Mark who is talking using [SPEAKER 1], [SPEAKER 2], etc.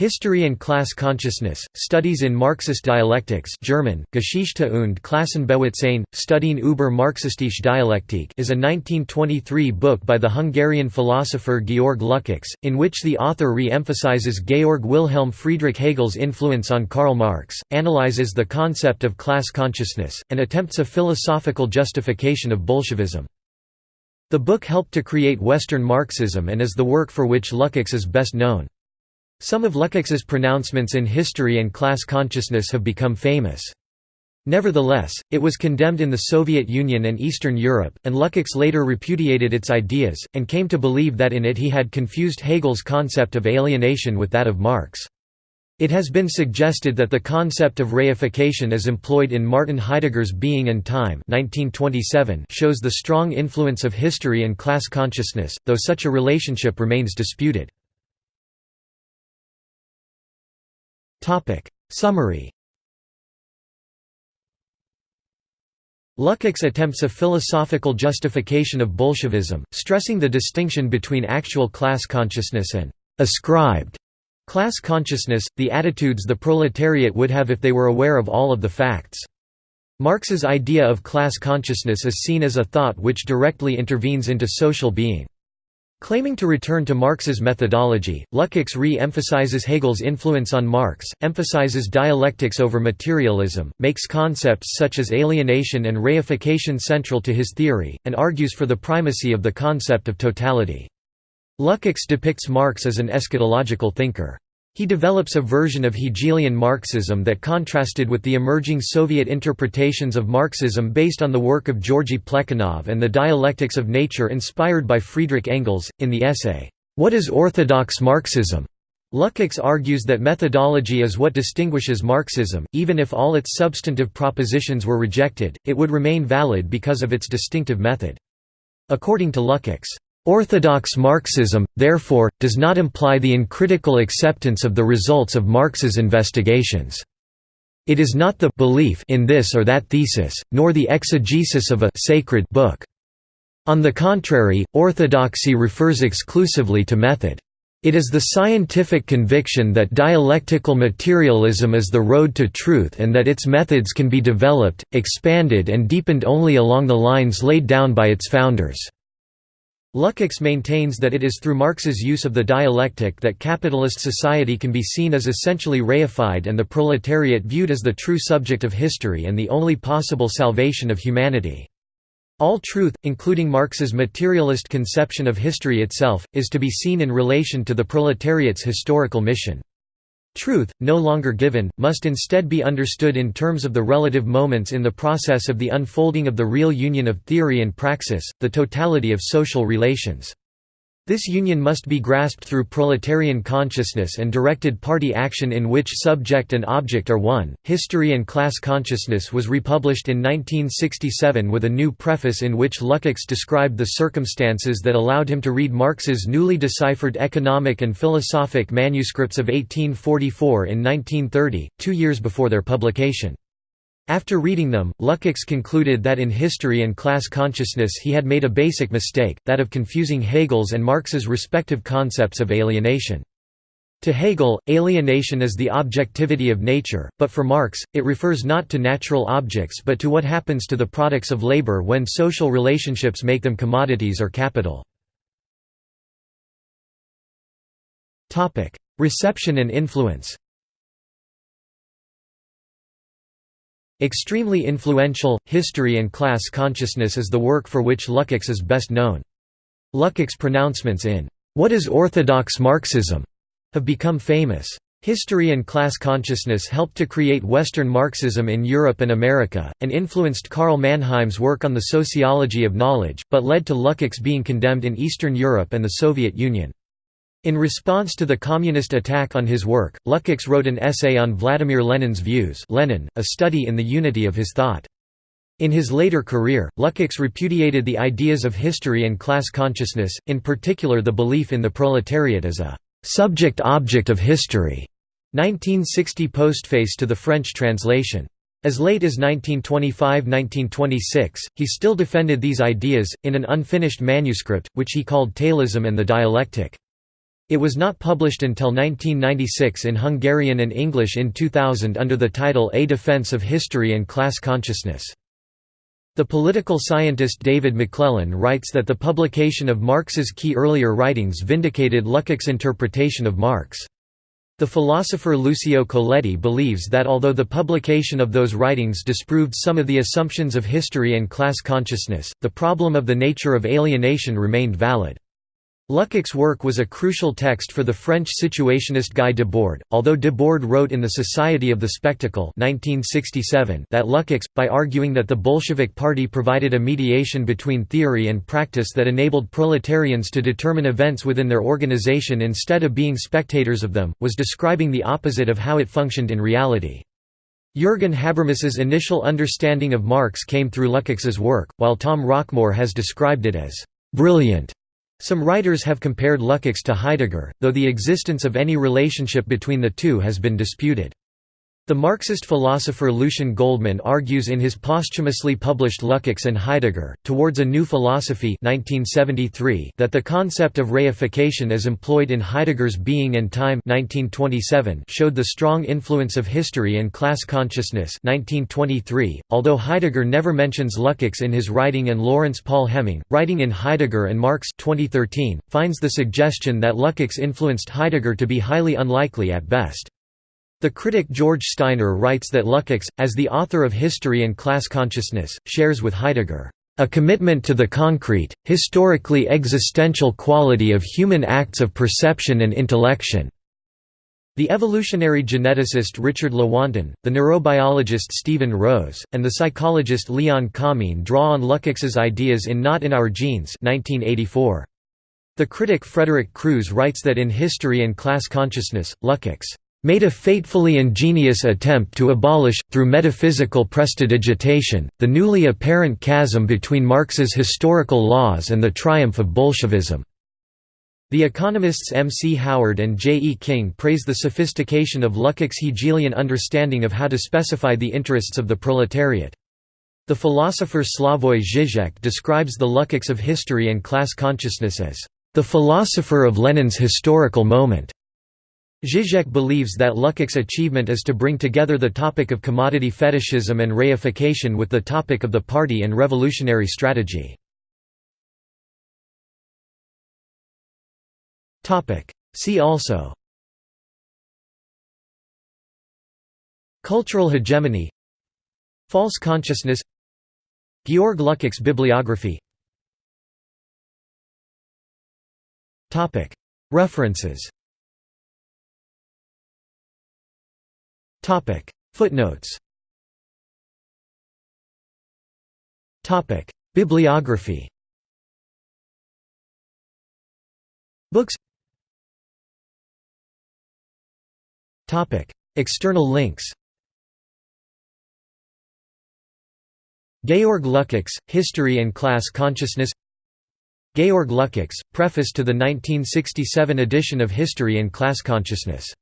[SPEAKER 1] History and Class Consciousness, Studies in Marxist Dialectics German, Geschichte und Klassenbewusstsein, Studien über Marxistische Dialektik is a 1923 book by the Hungarian philosopher Georg Lukács, in which the author re-emphasizes Georg Wilhelm Friedrich Hegel's influence on Karl Marx, analyzes the concept of class consciousness, and attempts a philosophical justification of Bolshevism. The book helped to create Western Marxism and is the work for which Lukács is best known. Some of Lukács's pronouncements in history and class consciousness have become famous. Nevertheless, it was condemned in the Soviet Union and Eastern Europe, and Lukács later repudiated its ideas, and came to believe that in it he had confused Hegel's concept of alienation with that of Marx. It has been suggested that the concept of reification as employed in Martin Heidegger's Being and Time 1927 shows the strong influence of history and class consciousness, though such a relationship remains disputed. Summary Lukács attempts a philosophical justification of Bolshevism, stressing the distinction between actual class consciousness and «ascribed» class consciousness, the attitudes the proletariat would have if they were aware of all of the facts. Marx's idea of class consciousness is seen as a thought which directly intervenes into social being. Claiming to return to Marx's methodology, Lukács re-emphasizes Hegel's influence on Marx, emphasizes dialectics over materialism, makes concepts such as alienation and reification central to his theory, and argues for the primacy of the concept of totality. Lukács depicts Marx as an eschatological thinker. He develops a version of Hegelian Marxism that contrasted with the emerging Soviet interpretations of Marxism based on the work of Georgy Plekhanov and the dialectics of nature inspired by Friedrich Engels. In the essay, What is Orthodox Marxism? Lukács argues that methodology is what distinguishes Marxism, even if all its substantive propositions were rejected, it would remain valid because of its distinctive method. According to Lukács, Orthodox Marxism, therefore, does not imply the uncritical acceptance of the results of Marx's investigations. It is not the belief in this or that thesis, nor the exegesis of a sacred book. On the contrary, orthodoxy refers exclusively to method. It is the scientific conviction that dialectical materialism is the road to truth and that its methods can be developed, expanded and deepened only along the lines laid down by its founders. Lukács maintains that it is through Marx's use of the dialectic that capitalist society can be seen as essentially reified and the proletariat viewed as the true subject of history and the only possible salvation of humanity. All truth, including Marx's materialist conception of history itself, is to be seen in relation to the proletariat's historical mission. Truth, no longer given, must instead be understood in terms of the relative moments in the process of the unfolding of the real union of theory and praxis, the totality of social relations. This union must be grasped through proletarian consciousness and directed party action in which subject and object are one. History and Class Consciousness was republished in 1967 with a new preface in which Lukács described the circumstances that allowed him to read Marx's newly deciphered economic and philosophic manuscripts of 1844 in 1930, two years before their publication. After reading them, Lukács concluded that in history and class consciousness he had made a basic mistake, that of confusing Hegel's and Marx's respective concepts of alienation. To Hegel, alienation is the objectivity of nature, but for Marx, it refers not to natural objects but to what happens to the products of labor when social relationships make them commodities or capital. Reception and influence Extremely influential, History and Class Consciousness is the work for which Lukács is best known. Lukács' pronouncements in What is Orthodox Marxism? have become famous. History and class consciousness helped to create Western Marxism in Europe and America, and influenced Karl Mannheim's work on the sociology of knowledge, but led to Lukács being condemned in Eastern Europe and the Soviet Union. In response to the communist attack on his work, Lukács wrote an essay on Vladimir Lenin's views Lenin, a study in the unity of his thought. In his later career, Lukács repudiated the ideas of history and class consciousness, in particular the belief in the proletariat as a «subject-object of history» 1960 postface to the French translation. As late as 1925–1926, he still defended these ideas, in an unfinished manuscript, which he called Tailism and the Dialectic. It was not published until 1996 in Hungarian and English in 2000 under the title A Defense of History and Class Consciousness. The political scientist David McLellan writes that the publication of Marx's key earlier writings vindicated Lukács' interpretation of Marx. The philosopher Lucio Colletti believes that although the publication of those writings disproved some of the assumptions of history and class consciousness, the problem of the nature of alienation remained valid. Lukács' work was a crucial text for the French situationist Guy Debord, although Debord wrote in the Society of the Spectacle 1967 that Lukács, by arguing that the Bolshevik Party provided a mediation between theory and practice that enabled proletarians to determine events within their organization instead of being spectators of them, was describing the opposite of how it functioned in reality. Jürgen Habermas's initial understanding of Marx came through Lukács's work, while Tom Rockmore has described it as «brilliant» Some writers have compared Lukács to Heidegger, though the existence of any relationship between the two has been disputed. The Marxist philosopher Lucien Goldmann argues in his posthumously published Lukács and Heidegger, Towards a New Philosophy 1973 that the concept of reification as employed in Heidegger's Being and Time 1927 showed the strong influence of history and class consciousness 1923, although Heidegger never mentions Lukács in his writing and Lawrence Paul Hemming, writing in Heidegger and Marx 2013, finds the suggestion that Lukács influenced Heidegger to be highly unlikely at best. The critic George Steiner writes that Lukács, as the author of History and Class Consciousness, shares with Heidegger, "...a commitment to the concrete, historically existential quality of human acts of perception and intellection." The evolutionary geneticist Richard Lewontin, the neurobiologist Steven Rose, and the psychologist Leon Kamin draw on Lukács's ideas in Not in Our Genes 1984. The critic Frederick Crews writes that in History and Class Consciousness, Lukács made a fatefully ingenious attempt to abolish, through metaphysical prestidigitation, the newly apparent chasm between Marx's historical laws and the triumph of Bolshevism. The economists M. C. Howard and J. E. King praise the sophistication of Lukács' Hegelian understanding of how to specify the interests of the proletariat. The philosopher Slavoj Žižek describes the Lukács of history and class consciousness as the philosopher of Lenin's historical moment. Zizek believes that Lukács' achievement is to bring together the topic of commodity fetishism and reification with the topic of the party and revolutionary strategy. See also. Cultural hegemony. False consciousness. Georg Lukács bibliography. References Footnotes. Bibliography. Books. Topic. External links. Georg Lukács, History and Class Consciousness. Georg Lukács, Preface to the 1967 edition of History and Class Consciousness